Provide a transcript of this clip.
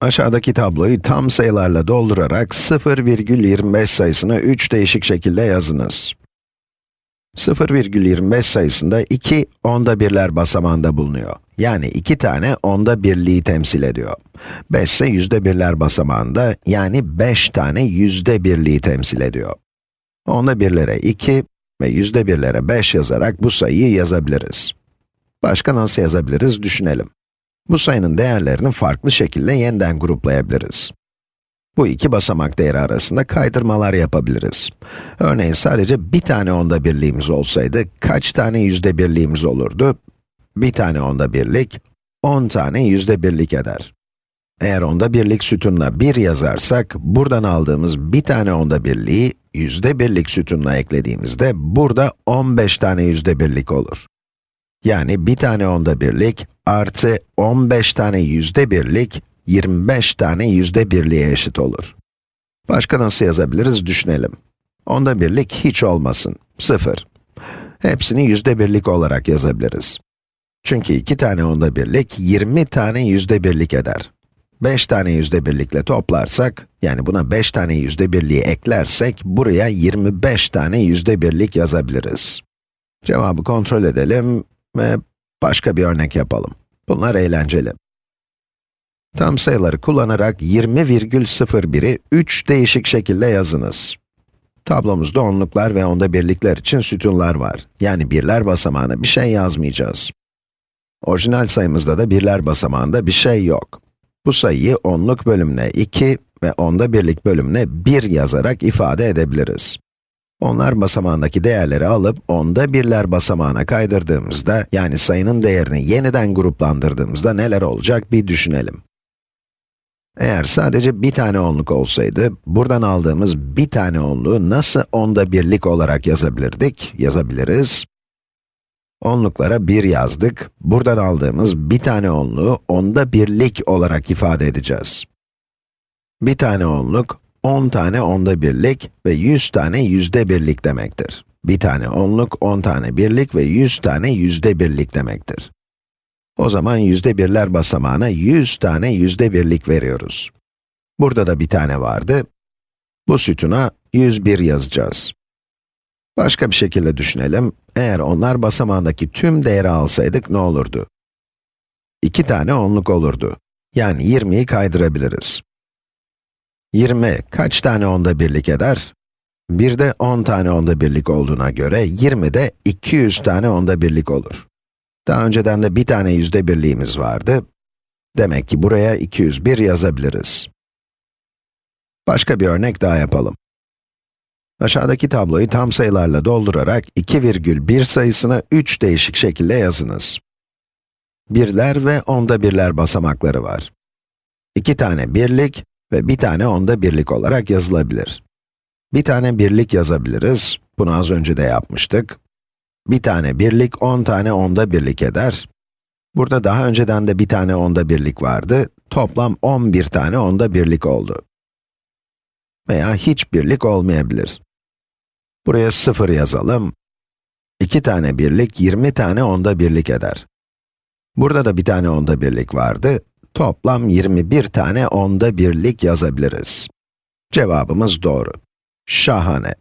Aşağıdaki tabloyu tam sayılarla doldurarak 0,25 sayısını 3 değişik şekilde yazınız. 0,25 sayısında 2 onda birler basamağında bulunuyor. Yani 2 tane onda birliği temsil ediyor. 5 ise yüzde birler basamağında, yani 5 tane yüzde birliği temsil ediyor. Onda birlere 2 ve yüzde birlere 5 yazarak bu sayıyı yazabiliriz. Başka nasıl yazabiliriz düşünelim. Bu sayının değerlerini farklı şekilde yeniden gruplayabiliriz. Bu iki basamak değeri arasında kaydırmalar yapabiliriz. Örneğin sadece bir tane onda birliğimiz olsaydı, kaç tane yüzde birliğimiz olurdu? Bir tane onda birlik, 10 tane yüzde birlik eder. Eğer onda birlik sütununa 1 yazarsak, buradan aldığımız bir tane onda birliği, yüzde birlik sütununa eklediğimizde, burada 15 tane yüzde birlik olur. Yani bir tane onda birlik artı 15 tane yüzde birlik 25 tane yüzde birliğe eşit olur. Başka nasıl yazabiliriz düşünelim. Onda birlik hiç olmasın, 0. Hepsini yüzde birlik olarak yazabiliriz. Çünkü iki tane onda birlik 20 tane yüzde birlik eder. 5 tane yüzde birlikle toplarsak, yani buna 5 tane yüzde birliği eklersek, buraya 25 tane yüzde birlik yazabiliriz. Cevabı kontrol edelim ve başka bir örnek yapalım. Bunlar eğlenceli. Tam sayıları kullanarak 20,01'i 3 değişik şekilde yazınız. Tablomuzda onluklar ve onda birlikler için sütunlar var. Yani birler basamağına bir şey yazmayacağız. Orijinal sayımızda da birler basamağında bir şey yok. Bu sayıyı onluk bölümüne 2 ve onda birlik bölümüne 1 yazarak ifade edebiliriz. Onlar basamağındaki değerleri alıp onda birler basamağına kaydırdığımızda, yani sayının değerini yeniden gruplandırdığımızda neler olacak bir düşünelim. Eğer sadece bir tane onluk olsaydı, buradan aldığımız bir tane onluğu nasıl onda birlik olarak yazabilirdik? Yazabiliriz. Onluklara 1 yazdık, buradan aldığımız bir tane onluğu onda birlik olarak ifade edeceğiz. Bir tane onluk, 10 tane onda birlik ve 100 tane yüzde birlik demektir. Bir tane onluk, 10 tane birlik ve 100 tane yüzde birlik demektir. O zaman yüzde birler basamağına 100 tane yüzde birlik veriyoruz. Burada da bir tane vardı. Bu sütuna 101 yazacağız. Başka bir şekilde düşünelim. Eğer onlar basamağındaki tüm değeri alsaydık ne olurdu? 2 tane onluk olurdu. Yani 20'yi kaydırabiliriz. 20 kaç tane onda birlik eder? Bir de 10 tane onda birlik olduğuna göre 20 de 200 tane onda birlik olur. Daha önceden de bir tane yüzde birliğimiz vardı. Demek ki buraya 201 yazabiliriz. Başka bir örnek daha yapalım. Aşağıdaki tabloyu tam sayılarla doldurarak 2,1 sayısını 3 değişik şekilde yazınız. Birler ve onda birler basamakları var. İki tane birlik ve bir tane onda birlik olarak yazılabilir. Bir tane birlik yazabiliriz, bunu az önce de yapmıştık. Bir tane birlik, 10 tane onda birlik eder. Burada daha önceden de bir tane onda birlik vardı. Toplam 11 tane onda birlik oldu. Veya hiç birlik olmayabilir. Buraya 0 yazalım. 2 tane birlik, 20 tane onda birlik eder. Burada da bir tane onda birlik vardı. Toplam 21 tane onda birlik yazabiliriz. Cevabımız doğru. Şahane.